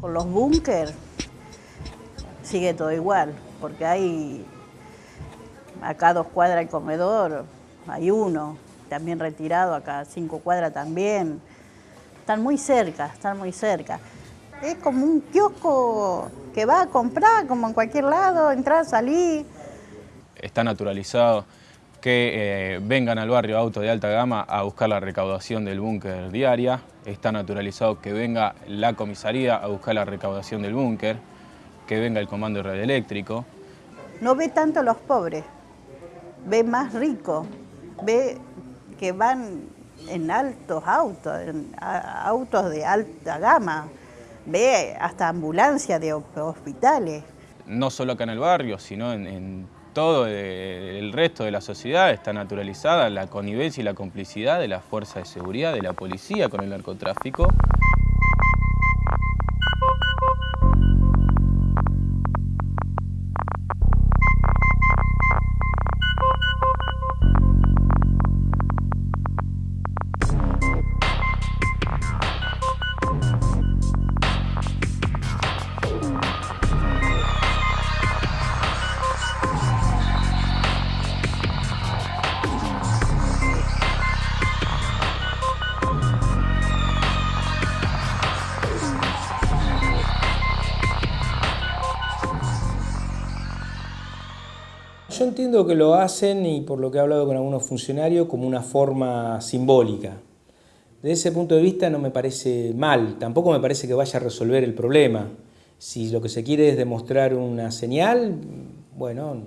Con los búnker sigue todo igual, porque hay acá dos cuadras el comedor, hay uno, también retirado, acá cinco cuadras también. Están muy cerca, están muy cerca. Es como un kiosco que va a comprar, como en cualquier lado, entrar, salir. Está naturalizado que eh, vengan al barrio auto de alta gama a buscar la recaudación del búnker diaria. Está naturalizado que venga la comisaría a buscar la recaudación del búnker, que venga el comando radioeléctrico. No ve tanto a los pobres, ve más ricos, ve que van en altos autos, en autos de alta gama, ve hasta ambulancias de hospitales. No solo acá en el barrio, sino en, todo el resto de la sociedad está naturalizada la connivencia y la complicidad de las fuerzas de seguridad, de la policía con el narcotráfico. Yo entiendo que lo hacen, y por lo que he hablado con algunos funcionarios, como una forma simbólica. Desde ese punto de vista no me parece mal, tampoco me parece que vaya a resolver el problema. Si lo que se quiere es demostrar una señal, bueno,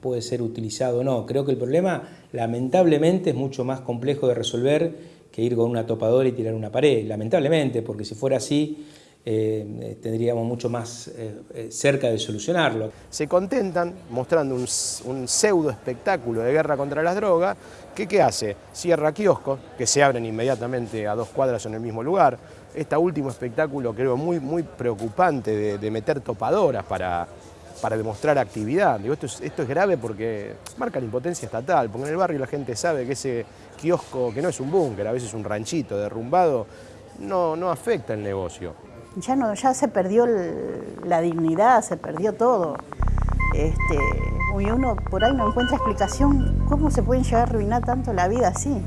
puede ser utilizado o no. Creo que el problema, lamentablemente, es mucho más complejo de resolver que ir con una topadora y tirar una pared. Lamentablemente, porque si fuera así, eh, tendríamos mucho más eh, eh, cerca de solucionarlo. Se contentan mostrando un, pseudo espectáculo de guerra contra las drogas, ¿qué hace? Cierra kioscos, que se abren inmediatamente a dos cuadras en el mismo lugar. Este último espectáculo creo muy, preocupante de, meter topadoras para, demostrar actividad. Esto, es, grave porque marca la impotencia estatal, porque en el barrio la gente sabe que ese kiosco, que no es un búnker, a veces un ranchito derrumbado, no afecta el negocio ya, no, ya se perdió la dignidad, se perdió todo. Este, y uno por ahí no encuentra explicación cómo se pueden llegar a arruinar tanto la vida así.